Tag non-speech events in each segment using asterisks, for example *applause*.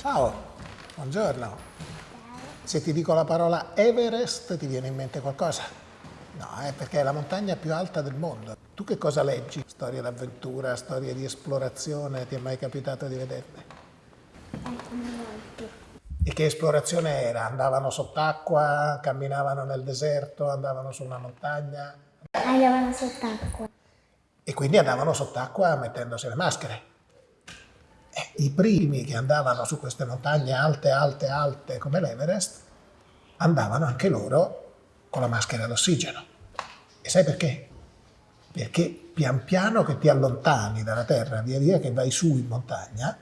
Ciao, buongiorno. Se ti dico la parola Everest ti viene in mente qualcosa? No, è perché è la montagna più alta del mondo. Tu che cosa leggi? Storie d'avventura, storie di esplorazione, ti è mai capitato di vederle? E che esplorazione era? Andavano sott'acqua, camminavano nel deserto, andavano su una montagna? Andavano sott'acqua. E quindi andavano sott'acqua mettendosi le maschere. Eh, I primi che andavano su queste montagne alte, alte, alte come l'Everest, andavano anche loro con la maschera d'ossigeno. E sai perché? Perché pian piano che ti allontani dalla terra, via via che vai su in montagna,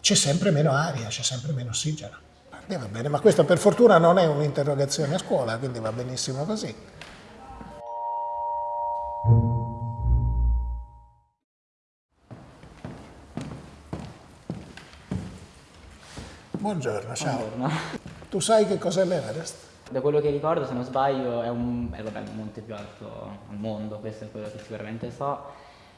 c'è sempre meno aria, c'è sempre meno ossigeno. E va bene, ma questa per fortuna non è un'interrogazione a scuola, quindi va benissimo così. Buongiorno, ciao. Buongiorno. Tu sai che cos'è l'Everest? Da quello che ricordo, se non sbaglio, è, un, è vabbè, il monte più alto al mondo, questo è quello che sicuramente so,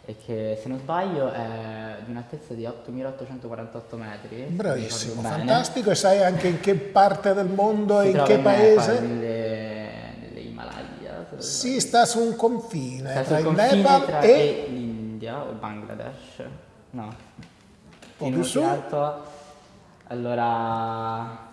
e che se non sbaglio è di un'altezza di 8.848 metri. Bravissimo, fantastico. E sai anche in che parte del mondo Si e in che in paese? nelle, nelle Himalaya. non Sì, sta su un confine Sta tra il confine Nepal tra e... e l'India o il Bangladesh? No. po' In più su. alto. Allora.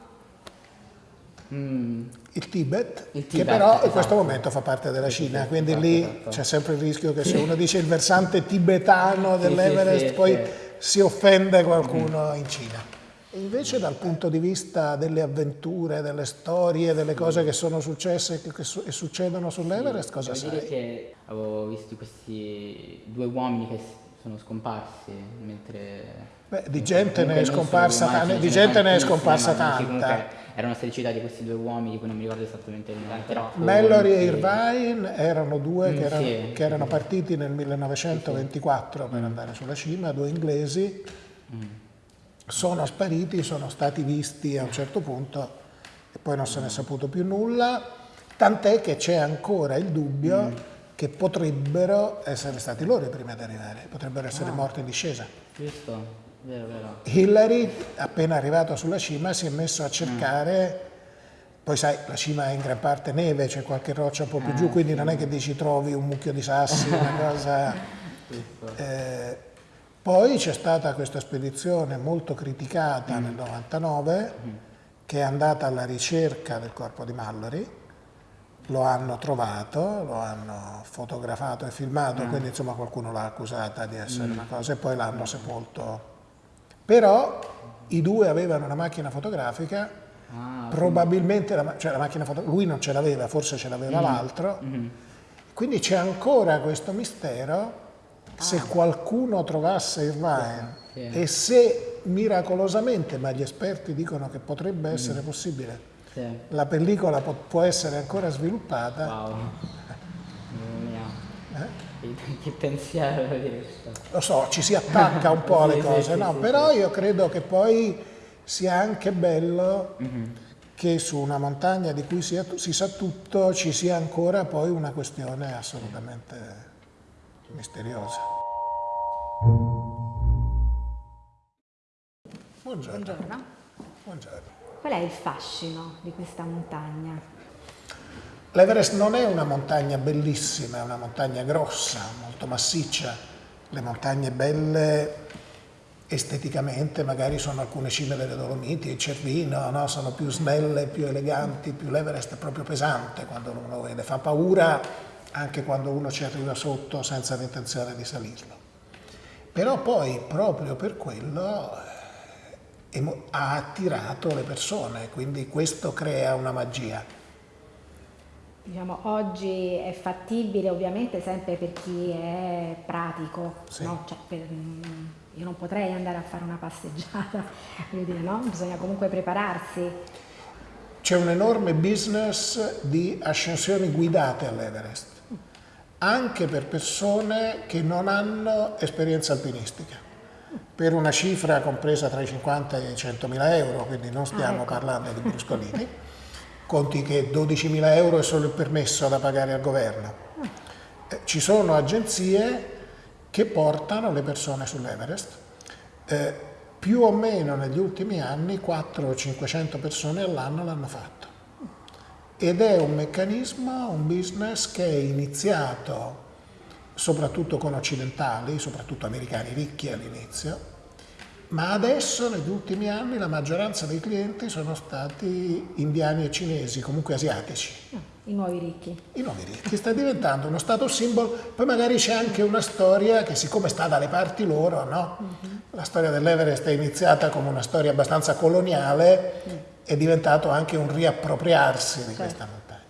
mm, il Tibet, Il che Tibet, però in esatto. questo momento fa parte della Sì, sì, Cina, sì, quindi esatto, lì esatto. c'è sempre il rischio che se uno dice il versante tibetano Sì, dell'Everest sì, poi sì. si offende qualcuno in Cina. E invece dal punto di vista delle avventure, delle storie, delle cose che sono successe e che su- e succedono sull'Everest, cosa Devo sai? dire che avevo visto questi due uomini che sono scomparsi mentre... Beh, di gente ne è scomparsa ce di gente ne è scomparsa sì, tanta. comunque erano stati citati questi due uomini, di cui non mi ricordo esattamente il nome, però... Mallory e sì. Irvine erano due Mm, che, erano, sì. che erano partiti nel 1924 per andare sulla cima, due inglesi, Mm. sono spariti, sono stati visti a un certo punto e poi non se ne è saputo più nulla, tant'è che c'è ancora il dubbio Mm. Che potrebbero essere stati loro i primi ad arrivare, potrebbero Ah. essere morti in discesa. Giusto? Vero, vero. Hillary, appena arrivato sulla cima, si è messo a cercare, Mm. poi sai, la cima è in gran parte neve, c'è qualche roccia un po' più giù, quindi non è che dici trovi un mucchio di sassi, una *laughs* cosa... Eh, poi c'è stata questa spedizione molto criticata nel 99, che è andata alla ricerca del corpo di Mallory, lo hanno trovato, lo hanno fotografato e filmato, quindi insomma qualcuno l'ha accusata di essere una cosa e poi l'hanno sepolto. Però i due avevano una macchina fotografica, Ah, probabilmente la, ma- cioè la macchina fotografica, lui non ce l'aveva, forse ce l'aveva l'altro, mhm. quindi c'è ancora questo mistero se qualcuno trovasse Irvine Sì. e se miracolosamente, ma gli esperti dicono che potrebbe essere possibile, sì. la pellicola può essere ancora sviluppata, Wow. Mia. eh? Che, che pensiero di questo. lo so, ci si attacca un po' *laughs* alle Sì, cose, sì, no? sì, però io credo che poi sia anche bello che su una montagna di cui si, si sa tutto ci sia ancora poi una questione assolutamente misteriosa. Buongiorno. Buongiorno. Buongiorno. Qual è il fascino di questa montagna? L'Everest non è una montagna bellissima, è una montagna grossa, molto massiccia. Le montagne belle esteticamente magari sono alcune cime delle Dolomiti, il Cervino, no? sono più snelle, più eleganti, più l'Everest è proprio pesante quando uno lo vede, fa paura anche quando uno ci arriva sotto senza l'intenzione di salirlo. Però poi proprio per quello ha attirato le persone, quindi questo crea una magia. Diciamo, oggi è fattibile ovviamente sempre per chi è pratico, Sì. no? Cioè, per- mm, io non potrei andare a fare una passeggiata, *laughs* dire, no? Bisogna comunque prepararsi. C'è un enorme business di ascensioni guidate all'Everest, anche per persone che non hanno esperienza alpinistica, per una cifra compresa tra i 50 e i 100 mila euro, quindi non stiamo parlando di bruscolini, *laughs* conti che 12 mila euro è solo il permesso da pagare al governo. Eh, Ci sono agenzie che portano le persone sull'Everest. Eh, più o meno negli ultimi anni 400 o 500 persone all'anno l'hanno fatto. Ed è un meccanismo, un business che è iniziato soprattutto con occidentali, soprattutto americani ricchi all'inizio, ma adesso negli ultimi anni la maggioranza dei clienti sono stati indiani e cinesi, comunque asiatici. Ah, I nuovi ricchi. I nuovi ricchi, sta diventando uno status symbol, poi magari c'è anche una storia che siccome sta dalle parti loro, no? la storia dell'Everest è iniziata come una storia abbastanza coloniale, è diventato anche un riappropriarsi di questa montagna.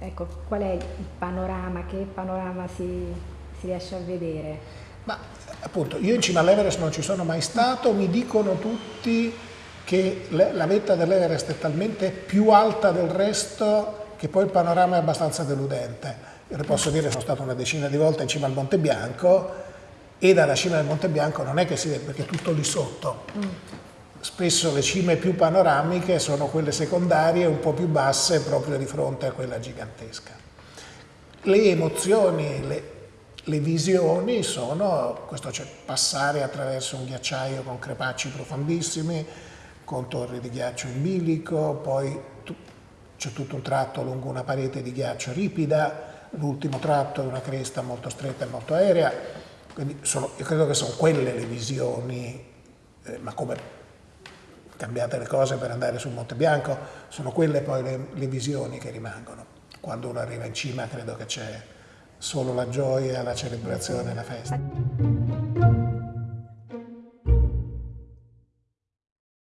Ecco, qual è il panorama? Che panorama si, si riesce a vedere? Ma appunto, io in cima all'Everest non ci sono mai stato, mi dicono tutti che la vetta dell'Everest è talmente più alta del resto che poi il panorama è abbastanza deludente. Io le posso dire, sono stato una decina di volte in cima al Monte Bianco e dalla cima del Monte Bianco non è che si vede perché è tutto lì sotto. Spesso le cime più panoramiche sono quelle secondarie un po' più basse proprio di fronte a quella gigantesca. Le emozioni, le, le visioni sono questo cioè passare attraverso un ghiacciaio con crepacci profondissimi, con torri di ghiaccio in bilico, poi tu- c'è tutto un tratto lungo una parete di ghiaccio ripida, l'ultimo tratto è una cresta molto stretta e molto aerea, quindi sono- io credo che sono quelle le visioni, eh, ma come cambiate le cose per andare sul Monte Bianco, sono quelle poi le, le visioni che rimangono. Quando uno arriva in cima credo che c'è solo la gioia, la celebrazione, la festa.